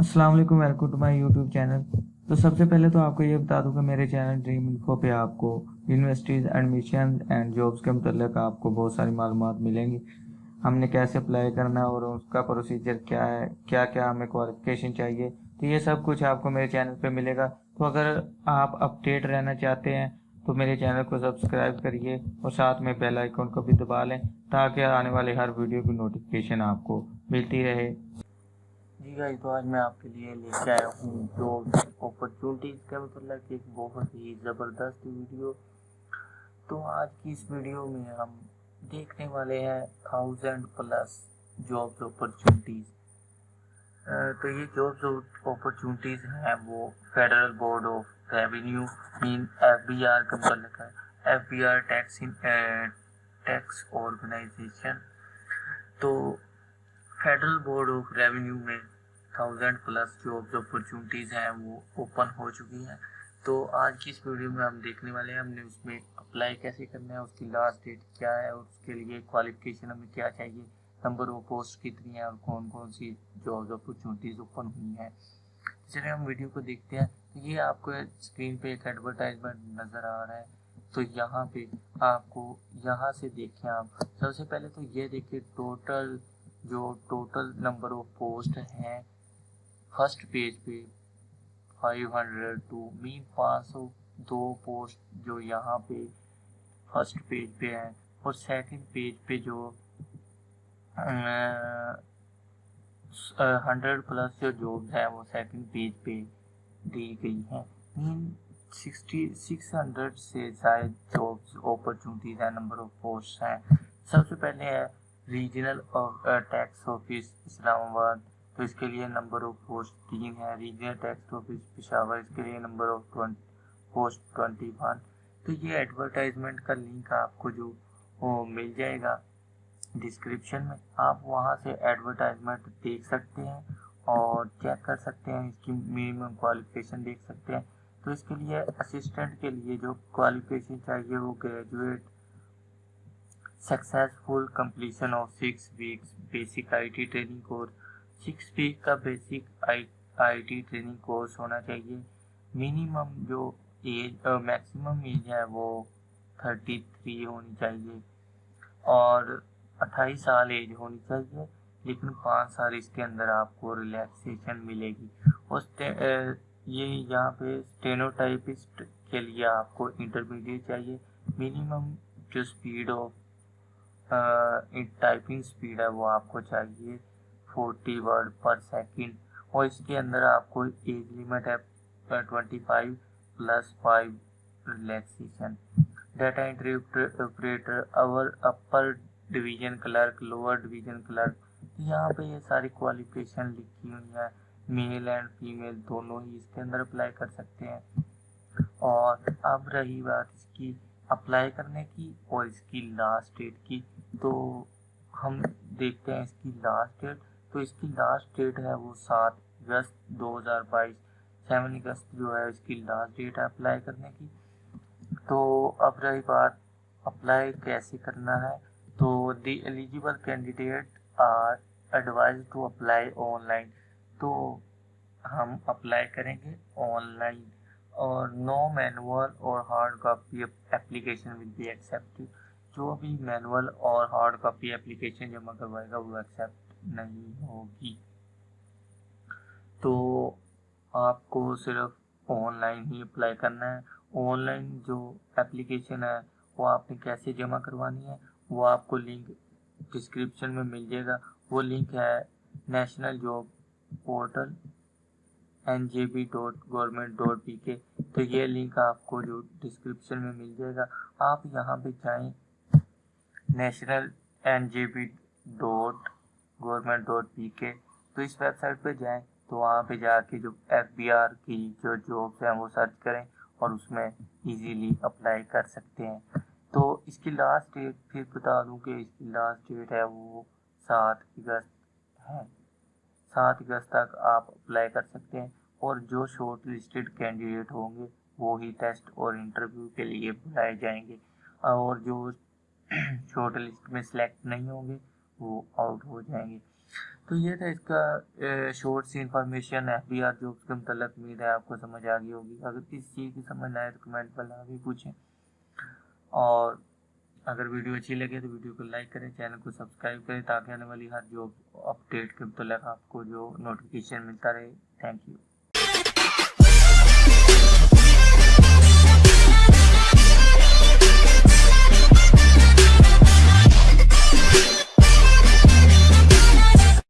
السلام علیکم welcome to my YouTube channel تو سب سے پہلے تو آپ کو یہ بتا دوں کہ میرے چینل ڈریم انفو پہ آپ کو یونیورسٹیز ایڈمیشن اینڈ جابس کے متعلق آپ کو بہت ساری معلومات ملیں گی۔ ہم نے کیسے اپلائی کرنا ہے اور اس کا پروسیجر کیا ہے، کیا کیا ہمیں کوالیفیکیشن چاہیے، تو یہ سب کچھ آپ کو میرے چینل پہ ملے گا۔ تو اگر آپ اپڈیٹ رہنا چاہتے ہیں، تو میرے چینل کو سبسکرائب کریے اور ساتھ میں بیل آئیکن کو بھی دبا لیں تاکہ آنے والے ہر ویڈیو کی نوٹیفیکیشن آپ کو ملتی رہے۔ جی گائی تو آج میں آپ کے لیے لے کے آیا ہوں جو اپرچونیٹیز کے متعلق ایک بہت ہی زبردست ویڈیو۔ تو آج کی اس ویڈیو میں ہم دیکھنے والے ہیں تھاؤزینڈ پلس جابز اپرچونیٹیز تو یہ جابز اپرچونیٹیز ہیں، وہ فیڈرل بورڈ آف ریونیو مین ایف بی آر کے متعلق ہے۔ F B R tax tax organization تو فیڈرل بورڈ آف ریونیو میں تھاؤزینڈ پلس جو اپرچونٹیز ہیں وہ اوپن ہو چکی ہیں۔ تو آج کی اس ویڈیو میں ہم دیکھنے والے ہیں، ہم نے اس میں اپلائی کیسے کرنا ہے، اس کی لاسٹ ڈیٹ کیا ہے، اور اس کے لیے کوالیفکیشن ہمیں کیا چاہیے نمبر وہ پوسٹ کتنی ہیں، اور کون کون سی جاب اپرچونٹیز اوپن ہوئی ہیں۔ چلے ہم ویڈیو کو دیکھتے ہیں، یہ آپ کو اسکرین پہ ایک ایڈورٹائزمنٹ نظر آ رہا ہے۔ تو یہاں پہ آپ کو یہاں سے دیکھیں آپ۔ سب سے پہلے تو یہ دیکھیں ٹوٹل جو ٹوٹل نمبر آف پوسٹ ہیں فرسٹ پیج پہ فائیو ہنڈریڈ ٹو مین پانچ سو دو پوسٹ جو یہاں پہ فرسٹ پیج پہ ہیں اور سیکنڈ پیج پہ جو ہنڈریڈ پلس جو جابس ہیں وہ سیکنڈ پیج پہ دی گئی ہیں مین سکسٹی سکس ہنڈریڈ سے زائد جابس اپرچونیٹیز ہیں نمبر آف پوسٹ ہیں سب سے پہلے ہے ریجنل ٹیکس آفس اسلام آباد تو اس کے لیے نمبر آف پوسٹ تین ہے ریجنل ٹیکس آفس پشاور، اس کے لیے number of post twenty one تو یہ ایڈورٹائزمنٹ کا لنک آپ کو جو مل جائے گا ڈسکرپشن میں، آپ وہاں سے ایڈورٹائزمنٹ دیکھ سکتے ہیں اور چیک کر سکتے ہیں، اس کی منیمم کوالیفیکیشن دیکھ سکتے ہیں۔ تو اس کے لیے اسسٹنٹ کے لیے جو کوالیفیکیشن چاہیے، وہ graduate successful completion of six weeks basic I T training course six week کا basic I T training course ہونا چاہیے۔ منیمم جو ایج میکسیمم ایج ہے وہ تھرٹی تھری ہونی چاہیے اور اٹھائیس سال ایج ہونی چاہیے، لیکن پانچ سال اس کے اندر آپ کو ریلیکسیشن ملے گی۔ اس یہ یہاں پہ اسٹینوٹائپسٹ کے لیے آپ کو انٹرمیڈیٹ چاہیے۔ منیمم جو اسپیڈ آف ٹائپنگ اسپیڈ ہے وہ آپ کو چاہیے۔ فورٹی ورڈ پر سیکنڈ اور اس کے اندر آپ کو ایج لیمٹ ہے twenty five plus five relaxation data entry operator اور upper division clerk lower division clerk یہاں پہ یہ ساری کوالیفیکیشن لکھی ہوئی ہیں. میل اینڈ فیمیل دونوں ہی اس کے اندر اپلائی کر سکتے ہیں. اور اب رہی بات اس کی اپلائی کرنے کی اور اس کی لاسٹ ڈیٹ کی. تو ہم دیکھتے ہیں اس کی لاسٹ ڈیٹ تو اس کی لاسٹ ڈیٹ ہے وہ سات اگست دو ہزار بائیس۔ سیون اگست جو ہے اس کی لاسٹ ڈیٹ ہے اپلائی کرنے کی۔ تو اب رہی بات اپلائی کیسے کرنا ہے۔ تو the eligible candidate are advise to apply online تو ہم اپلائی کریں گے آن لائن اور نو مینول اور hard copy application will be accept جو بھی مینول اور ہارڈ کاپی اپلیکیشن جمع کروائے گا، وہ ایکسیپٹ نہیں ہوگی۔ تو آپ کو صرف آن لائن ہی اپلائی کرنا ہے۔ آن لائن جو اپلیکیشن ہے، وہ آپ نے کیسے جمع کروانی ہے، وہ آپ کو لنک ڈسکرپشن میں مل جائے گا۔ وہ لنک ہے national job portal N J B dot government dot P K تو یہ لنک آپ کو جو ڈسکرپشن میں مل جائے گا۔ آپ یہاں پہ جائیں۔ National N J B dot government dot P K تو اس ویب سائٹ پہ جائیں تو وہاں پہ جا کے جو ایف بی آر کی جو جابس ہیں وہ سرچ کریں اور اس میں ایزیلی اپلائی کر سکتے ہیں۔ تو اس کی لاسٹ ڈیٹ پھر بتا دوں کہ اس کی لاسٹ ڈیٹ ہے وہ سات اگست ہے۔ سات اگست تک آپ اپلائی کر سکتے ہیں اور جو شارٹ لسٹڈ کینڈیڈیٹ ہوں گے وہی ٹیسٹ اور انٹرویو کے لیے بلائے جائیں گے۔ اور جو شارٹ لسٹ میں سلیکٹ نہیں ہوں گے، وہ آؤٹ ہو جائیں گے۔ تو یہ تھا اس کا شورٹ سی information F B R jobs کے متعلق۔ امید ہے آپ کو سمجھ آ گئی ہوگی۔ اگر کسی چیز کی سمجھ نہ آئے تو کمنٹ پر لا بھی پوچھیں۔ اور اگر ویڈیو اچھی لگے تو ویڈیو کو لائک کریں چینل کو سبسکرائب کریں تاکہ آنے والی ہر جاب اپڈیٹ کے متعلق آپ کو جو نوٹیفیکیشن ملتا رہے۔ Thank you